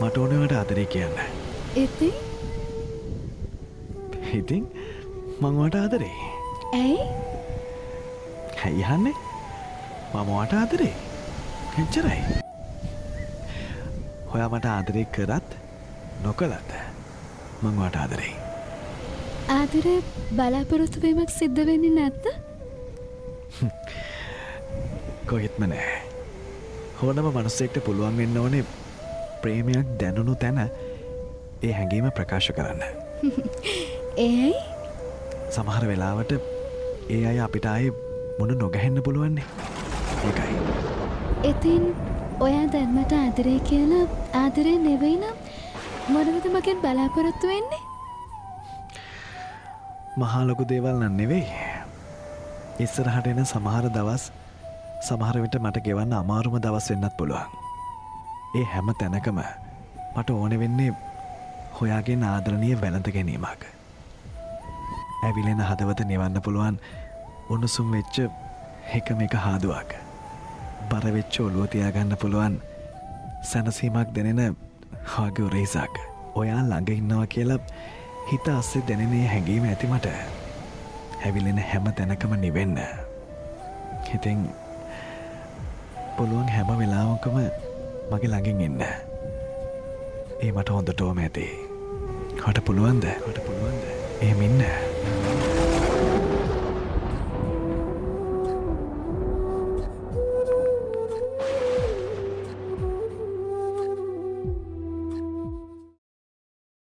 මට ඕනවට අතරේ කියන්න. ඉතින්? ඉතින් මංවට ආදරේ. ඇයි? හැයිහන්නේ මමවට ආදරේ. එච්චරයි. හොයා මට ආදරේ කරත් නොකලත් මංවට ආදරේ. ආදරය බලාපොරොත්තුවීමක් සිද්ධ වෙන්නේ නැත්ත? කොහෙත්ම නෑ. හෝනම මනුස්සෙක්ට පුළුවන් වෙන්න ඕනේ ප්‍රේමයක් දැනුණු තැන ඒ හැඟීම ප්‍රකාශ කරන්න. ඒයි සමහර වෙලාවට ඒ අය අපිට අය මොන නොගැහෙන්න පුළුවන්නේ. ඒකයි. ඉතින් ඔයා දැන්මට ආදරේ කියලා ආදරය නෙවෙයි නම් මොනවද මගෙන් බලාපොරොත්තු වෙන්නේ? මහා ලොකු දේවල් නන් නෙවෙයි. ඉස්සරහට එන සමහර දවස් සමහර විට මට ගෙවන්න අමාරුම දවස් වෙන්නත් පුළුවන් ඒ හැම තැනකම මට ඕන වෙන්නේ හොයාගේ ආදරණය වැළඳ ගැනීමක්. ඇවිලෙන හදවත නිවන්න පුළුවන් උණුසුම් වෙච්ච එකම එක හාදුවක්. බරවෙච්ච ඔලුව තියාගන්න පුළුවන් සැනසීමක් දෙනෙන හාග උරේසක් ඔයා ළඟ ඉන්නවා කියලා හිත අස්සේ දැනෙනේ හැඟීම ඇතිමට හැවිලෙන හැම තැනකම නිවෙන්න. හිතින් පුළුවන් හැම වෙලාවකම මගේ ළඟින් ඉන්න ඒ මට හොඳටෝම ඇති. හට පුළුවන්ද? හට පුළුවන්ද? එහෙමින්න